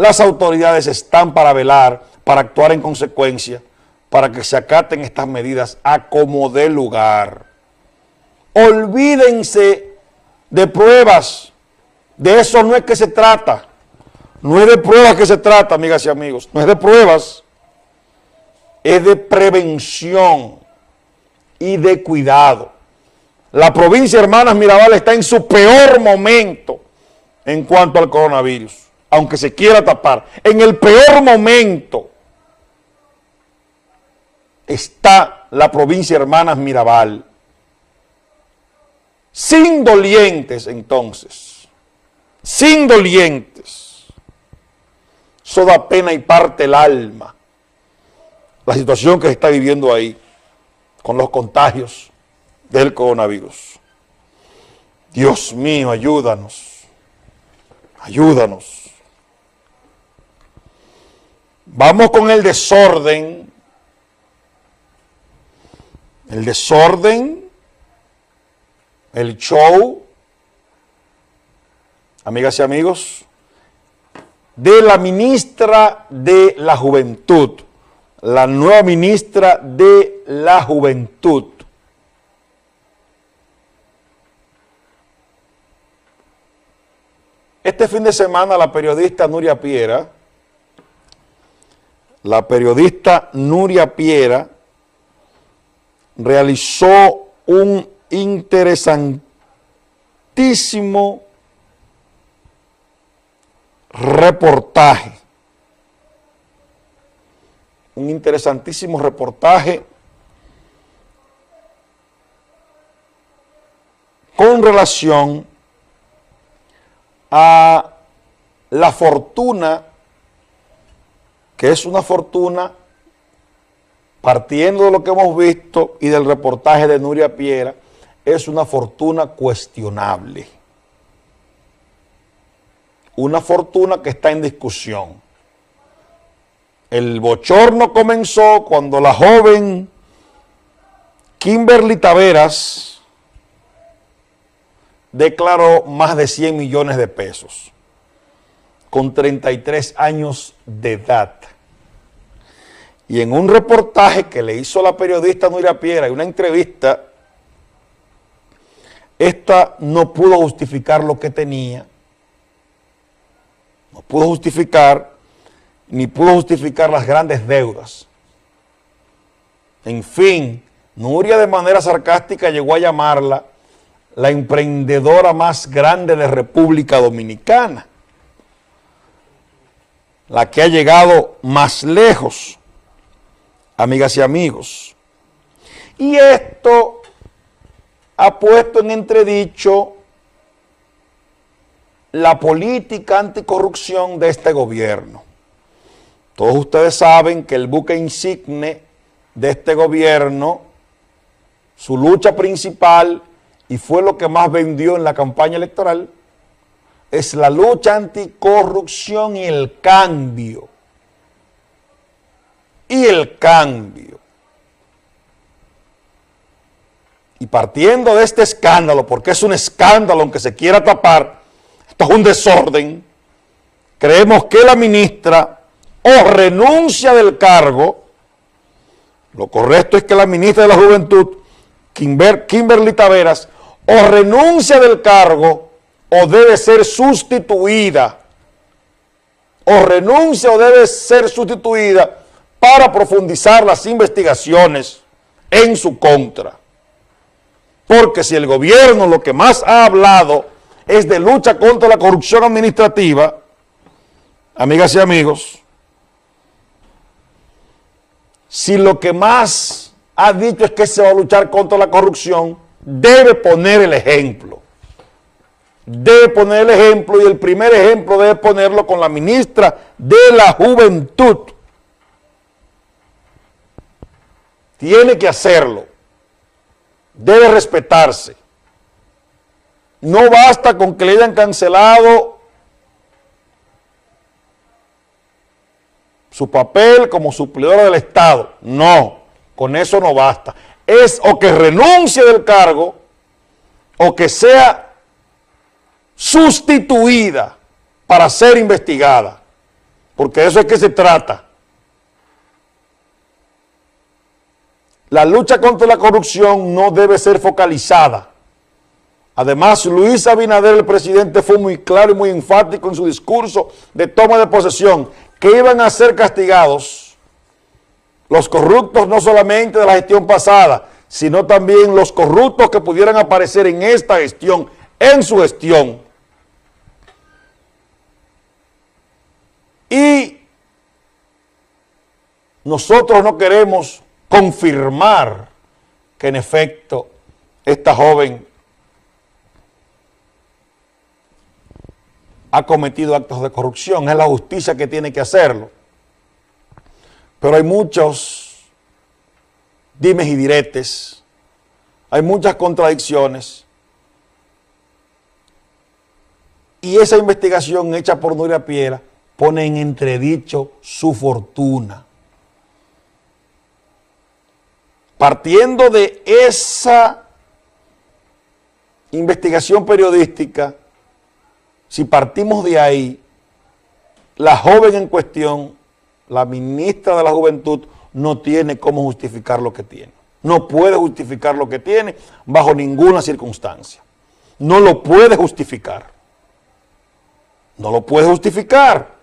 las autoridades están para velar, para actuar en consecuencia, para que se acaten estas medidas a como dé lugar. Olvídense de pruebas, de eso no es que se trata, no es de pruebas que se trata, amigas y amigos, no es de pruebas, es de prevención y de cuidado. La provincia Hermanas Mirabal está en su peor momento en cuanto al coronavirus, aunque se quiera tapar. En el peor momento está la provincia Hermanas Mirabal. Sin dolientes entonces, sin dolientes. Eso da pena y parte el alma. La situación que se está viviendo ahí con los contagios del coronavirus. Dios mío, ayúdanos. Ayúdanos. Vamos con el desorden. El desorden, el show, amigas y amigos, de la ministra de la Juventud, la nueva ministra de la Juventud. Este fin de semana la periodista Nuria Piera, la periodista Nuria Piera realizó un interesantísimo reportaje, un interesantísimo reportaje con relación a la fortuna, que es una fortuna, partiendo de lo que hemos visto y del reportaje de Nuria Piera, es una fortuna cuestionable. Una fortuna que está en discusión. El bochorno comenzó cuando la joven Kimberly Taveras, declaró más de 100 millones de pesos con 33 años de edad. Y en un reportaje que le hizo la periodista Nuria Piera y una entrevista, esta no pudo justificar lo que tenía, no pudo justificar, ni pudo justificar las grandes deudas. En fin, Nuria de manera sarcástica llegó a llamarla la emprendedora más grande de República Dominicana, la que ha llegado más lejos, amigas y amigos. Y esto ha puesto en entredicho la política anticorrupción de este gobierno. Todos ustedes saben que el buque insigne de este gobierno, su lucha principal y fue lo que más vendió en la campaña electoral, es la lucha anticorrupción y el cambio. Y el cambio. Y partiendo de este escándalo, porque es un escándalo aunque se quiera tapar, esto es un desorden, creemos que la ministra o renuncia del cargo, lo correcto es que la ministra de la Juventud, Kimberly Taveras, o renuncia del cargo o debe ser sustituida. O renuncia o debe ser sustituida para profundizar las investigaciones en su contra. Porque si el gobierno lo que más ha hablado es de lucha contra la corrupción administrativa, amigas y amigos, si lo que más ha dicho es que se va a luchar contra la corrupción, debe poner el ejemplo. Debe poner el ejemplo y el primer ejemplo debe ponerlo con la ministra de la Juventud. Tiene que hacerlo. Debe respetarse. No basta con que le hayan cancelado su papel como suplidora del Estado. No, con eso no basta es o que renuncie del cargo o que sea sustituida para ser investigada. porque eso es que se trata. La lucha contra la corrupción no debe ser focalizada. Además, Luis Abinader, el presidente, fue muy claro y muy enfático en su discurso de toma de posesión, que iban a ser castigados los corruptos no solamente de la gestión pasada, sino también los corruptos que pudieran aparecer en esta gestión, en su gestión. Y nosotros no queremos confirmar que en efecto esta joven ha cometido actos de corrupción, es la justicia que tiene que hacerlo. Pero hay muchos dimes y diretes, hay muchas contradicciones, y esa investigación hecha por Nuria Piera pone en entredicho su fortuna. Partiendo de esa investigación periodística, si partimos de ahí, la joven en cuestión, la ministra de la Juventud, no tiene cómo justificar lo que tiene. No puede justificar lo que tiene bajo ninguna circunstancia. No lo puede justificar. No lo puede justificar.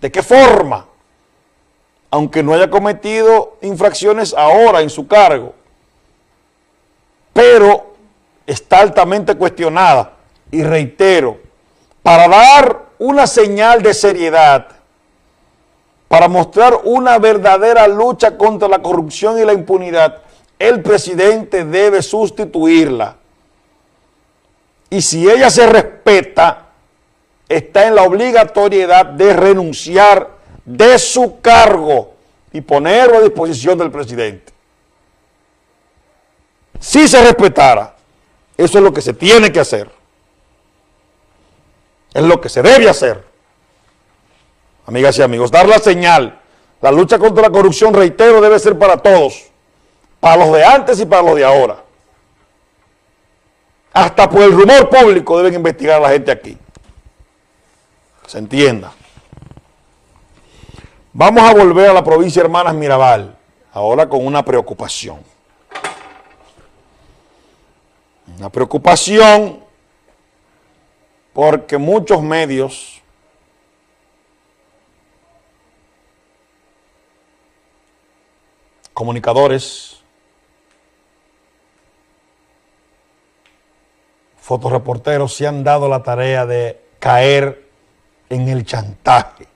¿De qué forma? aunque no haya cometido infracciones ahora en su cargo, pero está altamente cuestionada. Y reitero, para dar una señal de seriedad, para mostrar una verdadera lucha contra la corrupción y la impunidad, el presidente debe sustituirla. Y si ella se respeta, está en la obligatoriedad de renunciar de su cargo y ponerlo a disposición del presidente. Si se respetara, eso es lo que se tiene que hacer. Es lo que se debe hacer. Amigas y amigos, dar la señal. La lucha contra la corrupción, reitero, debe ser para todos. Para los de antes y para los de ahora. Hasta por el rumor público deben investigar a la gente aquí. Se entienda. Vamos a volver a la provincia de Hermanas Mirabal, ahora con una preocupación. Una preocupación porque muchos medios comunicadores, fotoreporteros se han dado la tarea de caer en el chantaje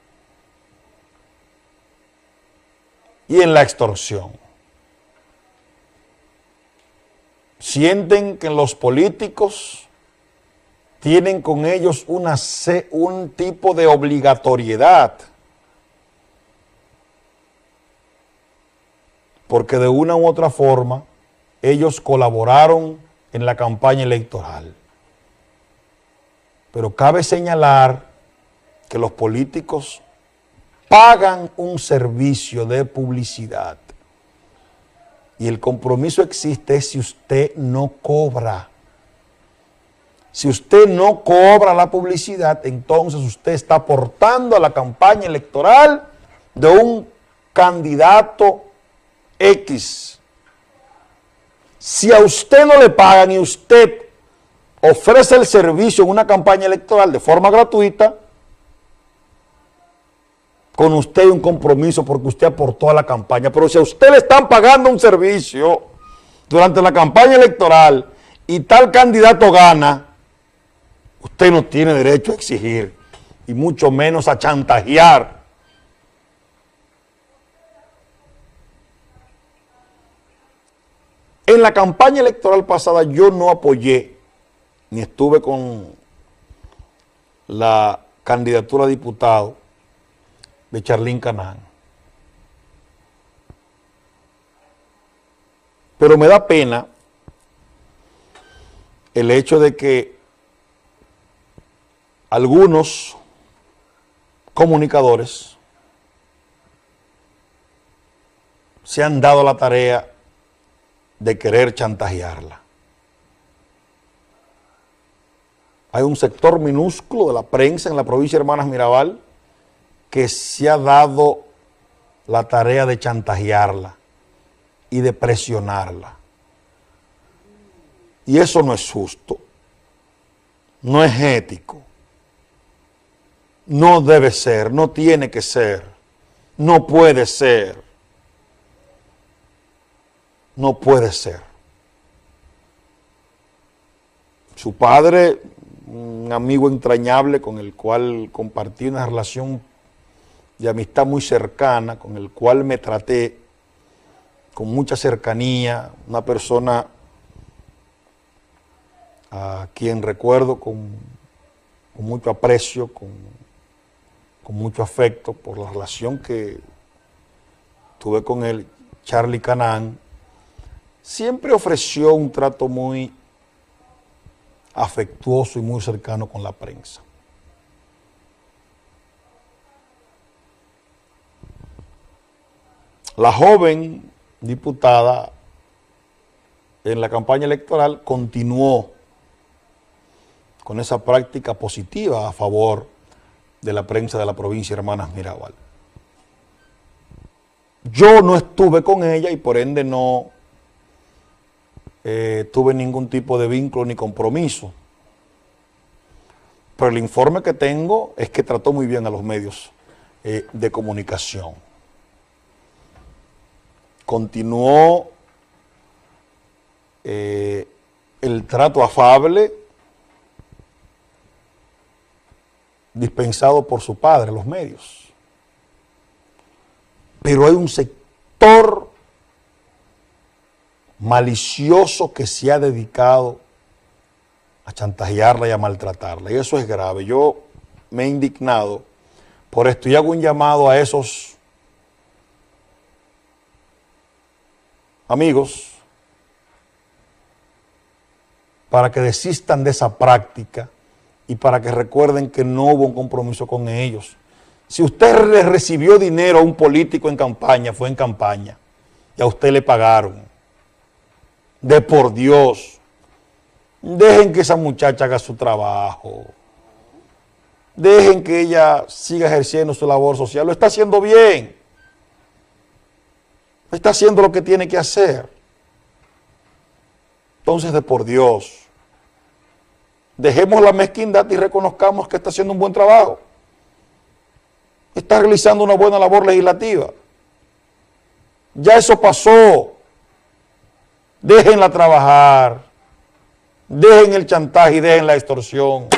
y en la extorsión. Sienten que los políticos tienen con ellos una, un tipo de obligatoriedad, porque de una u otra forma ellos colaboraron en la campaña electoral. Pero cabe señalar que los políticos pagan un servicio de publicidad. Y el compromiso existe si usted no cobra. Si usted no cobra la publicidad, entonces usted está aportando a la campaña electoral de un candidato X. Si a usted no le pagan y usted ofrece el servicio en una campaña electoral de forma gratuita, con usted un compromiso porque usted aportó a la campaña. Pero si a usted le están pagando un servicio durante la campaña electoral y tal candidato gana, usted no tiene derecho a exigir y mucho menos a chantajear. En la campaña electoral pasada yo no apoyé ni estuve con la candidatura a diputado de Charlín Canán. Pero me da pena el hecho de que algunos comunicadores se han dado la tarea de querer chantajearla. Hay un sector minúsculo de la prensa en la provincia de Hermanas Mirabal que se ha dado la tarea de chantajearla y de presionarla. Y eso no es justo, no es ético, no debe ser, no tiene que ser, no puede ser, no puede ser. Su padre, un amigo entrañable con el cual compartí una relación de amistad muy cercana, con el cual me traté con mucha cercanía, una persona a quien recuerdo con, mucho aprecio, con, con, mucho afecto por la relación que tuve con él, Charlie Canán, siempre ofreció un trato muy afectuoso y muy cercano con la prensa. La joven diputada en la campaña electoral continuó con esa práctica positiva a favor de la prensa de la provincia Hermanas Mirabal. Yo no estuve con ella y por ende no eh, tuve ningún tipo de vínculo ni compromiso. Pero el informe que tengo es que trató muy bien a los medios eh, de comunicación. Continuó eh, el trato afable dispensado por su padre, los medios. Pero hay un sector malicioso que se ha dedicado a chantajearla y a maltratarla. Y eso es grave. Yo me he indignado por esto y hago un llamado a esos amigos para que desistan de esa práctica y para que recuerden que no hubo un compromiso con ellos. Si usted le recibió dinero a un político en campaña, fue en campaña, y a usted le pagaron de por Dios. Dejen que esa muchacha haga su trabajo. Dejen que ella siga ejerciendo su labor social. Lo está haciendo bien. Está haciendo lo que tiene que hacer. Entonces, de por Dios, dejemos la mezquindad y reconozcamos que está haciendo un buen trabajo. Está realizando una buena labor legislativa. Ya eso pasó déjenla trabajar, dejen el chantaje y dejen la extorsión.